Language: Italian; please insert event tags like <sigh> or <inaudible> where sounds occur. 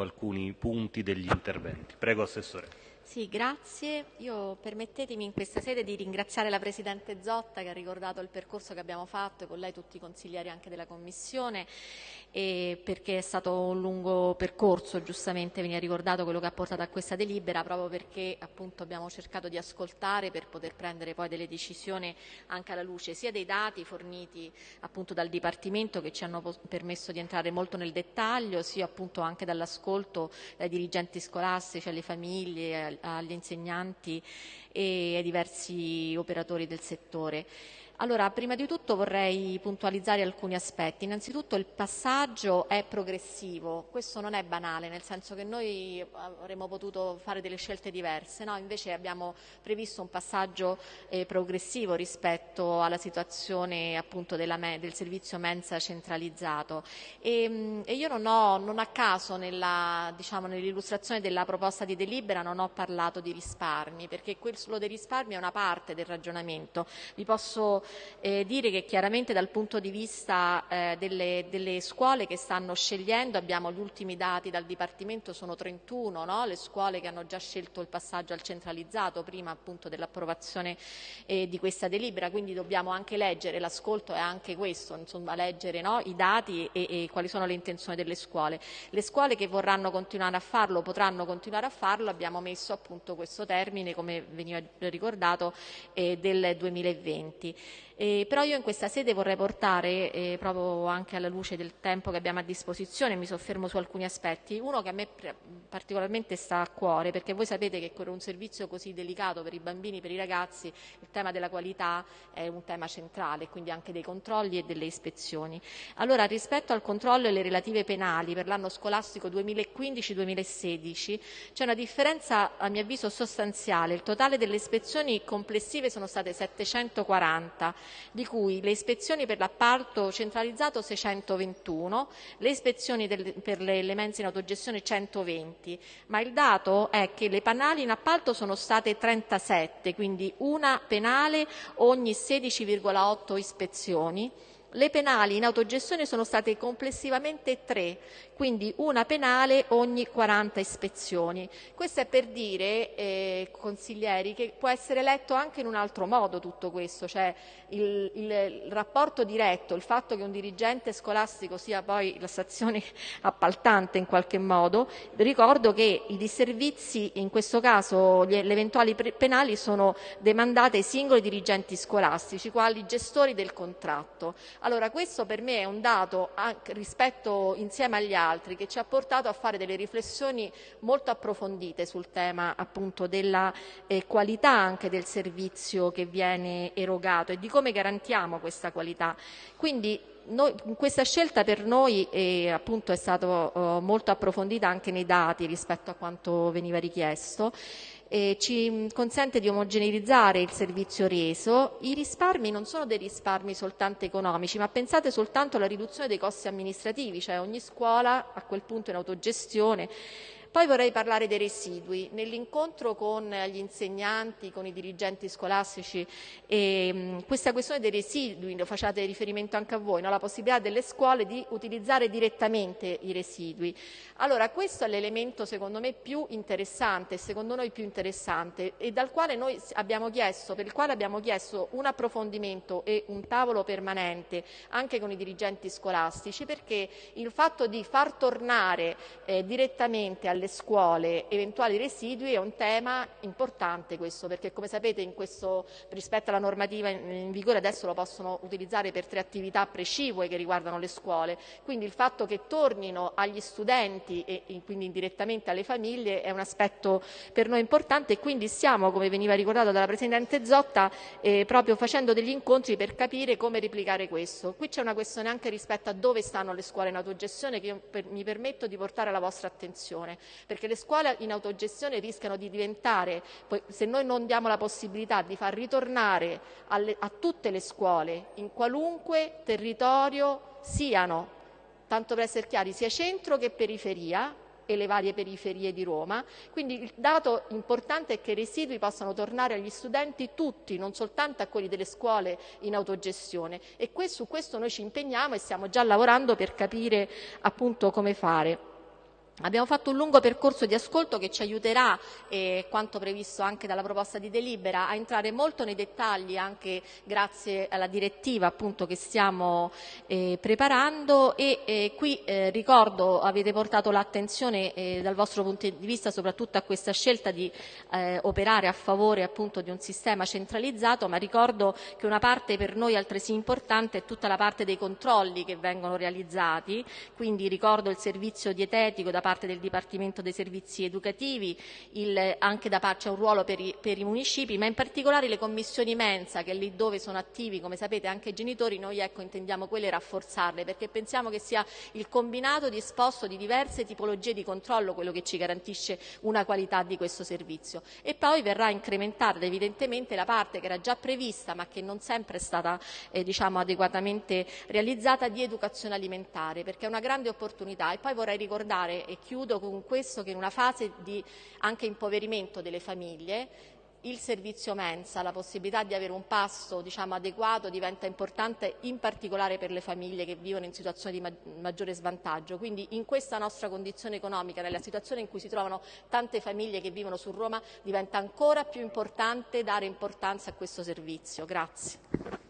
alcuni punti degli interventi. Prego, Assessore. Sì, grazie. Io permettetemi in questa sede di ringraziare la Presidente Zotta che ha ricordato il percorso che abbiamo fatto e con lei tutti i consiglieri anche della Commissione perché è stato un lungo percorso, giustamente veniva ricordato quello che ha portato a questa delibera proprio perché appunto abbiamo cercato di ascoltare per poter prendere poi delle decisioni anche alla luce sia dei dati forniti appunto dal Dipartimento che ci hanno permesso di entrare molto nel dettaglio, sia appunto anche dall'ascolto ai dirigenti scolastici, alle famiglie, agli insegnanti e ai diversi operatori del settore. Allora, prima di tutto vorrei puntualizzare alcuni aspetti. Innanzitutto il passaggio è progressivo, questo non è banale, nel senso che noi avremmo potuto fare delle scelte diverse, no? invece abbiamo previsto un passaggio eh, progressivo rispetto alla situazione appunto della, del servizio mensa centralizzato. E, ehm, e io non, ho, non a caso diciamo, nell'illustrazione della proposta di delibera non ho parlato di risparmi, perché quello dei risparmi è una parte del ragionamento. Vi posso eh, dire che chiaramente dal punto di vista eh, delle, delle, scuole che stanno scegliendo, abbiamo gli ultimi dati dal Dipartimento, sono 31 no? le scuole che hanno già scelto il passaggio al centralizzato prima appunto dell'approvazione eh, di questa delibera, quindi dobbiamo anche leggere, l'ascolto è anche questo, insomma, leggere no? i dati e, e quali sono le intenzioni delle scuole. Le scuole che vorranno continuare a farlo potranno continuare a farlo, abbiamo messo appunto questo termine, come veniva ricordato, eh, del 2020. Eh, però io in questa sede vorrei portare, eh, proprio anche alla luce del tempo che abbiamo a disposizione, mi soffermo su alcuni aspetti. Uno che a me particolarmente sta a cuore, perché voi sapete che con un servizio così delicato per i bambini, per i ragazzi, il tema della qualità è un tema centrale, quindi anche dei controlli e delle ispezioni. Allora, rispetto al controllo e le relative penali per l'anno scolastico 2015-2016, c'è una differenza a mio avviso sostanziale. Il totale delle ispezioni complessive sono state 740 di cui le ispezioni per l'appalto centralizzato 621, le ispezioni del, per le, le mense in autogestione 120, ma il dato è che le penali in appalto sono state 37, quindi una penale ogni 16,8 ispezioni. Le penali in autogestione sono state complessivamente tre, quindi una penale ogni 40 ispezioni. Questo è per dire, eh, consiglieri, che può essere letto anche in un altro modo tutto questo, cioè il, il, il, rapporto diretto, il fatto che un dirigente scolastico sia poi la stazione <laughs> appaltante in qualche modo, ricordo che i disservizi, in questo caso le eventuali penali, sono demandate ai singoli dirigenti scolastici, quali gestori del contratto. Allora questo per me è un dato rispetto insieme agli altri che ci ha portato a fare delle riflessioni molto approfondite sul tema appunto della eh, qualità anche del servizio che viene erogato e di come garantiamo questa qualità. Quindi noi, questa scelta per noi è, appunto, è stata uh, molto approfondita anche nei dati rispetto a quanto veniva richiesto eh, ci consente di omogeneizzare il servizio reso. I risparmi non sono dei risparmi soltanto economici, ma pensate soltanto alla riduzione dei costi amministrativi, cioè ogni scuola a quel punto in autogestione poi vorrei parlare dei residui. Nell'incontro con gli insegnanti, con i dirigenti scolastici, eh, questa questione dei residui, lo facciate riferimento anche a voi, no? la possibilità delle scuole di utilizzare direttamente i residui. Allora, questo è l'elemento secondo me più interessante, secondo noi più interessante, e dal quale noi abbiamo chiesto, per il quale abbiamo chiesto un approfondimento e un tavolo permanente anche con i dirigenti scolastici, perché il fatto di far tornare eh, direttamente alle alle scuole eventuali residui è un tema importante questo, perché come sapete questo, rispetto alla normativa in vigore adesso lo possono utilizzare per tre attività precipue che riguardano le scuole, quindi il fatto che tornino agli studenti e quindi indirettamente alle famiglie è un aspetto per noi importante e quindi stiamo, come veniva ricordato dalla Presidente Zotta, eh, proprio facendo degli incontri per capire come replicare questo. Qui c'è una questione anche rispetto a dove stanno le scuole in autogestione che io per, mi permetto di portare alla vostra attenzione perché le scuole in autogestione rischiano di diventare, se noi non diamo la possibilità di far ritornare alle, a tutte le scuole in qualunque territorio siano, tanto per essere chiari, sia centro che periferia, e le varie periferie di Roma. Quindi il dato importante è che i residui possano tornare agli studenti tutti, non soltanto a quelli delle scuole in autogestione e su questo noi ci impegniamo e stiamo già lavorando per capire appunto come fare. Abbiamo fatto un lungo percorso di ascolto che ci aiuterà, eh, quanto previsto anche dalla proposta di delibera, a entrare molto nei dettagli anche grazie alla direttiva appunto, che stiamo eh, preparando. E eh, qui eh, ricordo avete portato l'attenzione eh, dal vostro punto di vista soprattutto a questa scelta di eh, operare a favore appunto, di un sistema centralizzato, ma ricordo che una parte per noi altresì importante è tutta la parte dei controlli che vengono realizzati, quindi ricordo il servizio dietetico da parte del Dipartimento dei Servizi Educativi, il, anche da parte c'è un ruolo per i, per i, municipi, ma in particolare le commissioni mensa che lì dove sono attivi, come sapete, anche i genitori, noi ecco, intendiamo quelle rafforzarle perché pensiamo che sia il combinato disposto di diverse tipologie di controllo quello che ci garantisce una qualità di questo servizio. E poi verrà incrementata evidentemente la parte che era già prevista ma che non sempre è stata eh, diciamo, adeguatamente realizzata di educazione alimentare perché è una grande opportunità e poi vorrei ricordare e chiudo con questo che in una fase di anche impoverimento delle famiglie il servizio mensa, la possibilità di avere un pasto diciamo, adeguato diventa importante in particolare per le famiglie che vivono in situazioni di maggiore svantaggio. Quindi in questa nostra condizione economica, nella situazione in cui si trovano tante famiglie che vivono su Roma, diventa ancora più importante dare importanza a questo servizio. Grazie.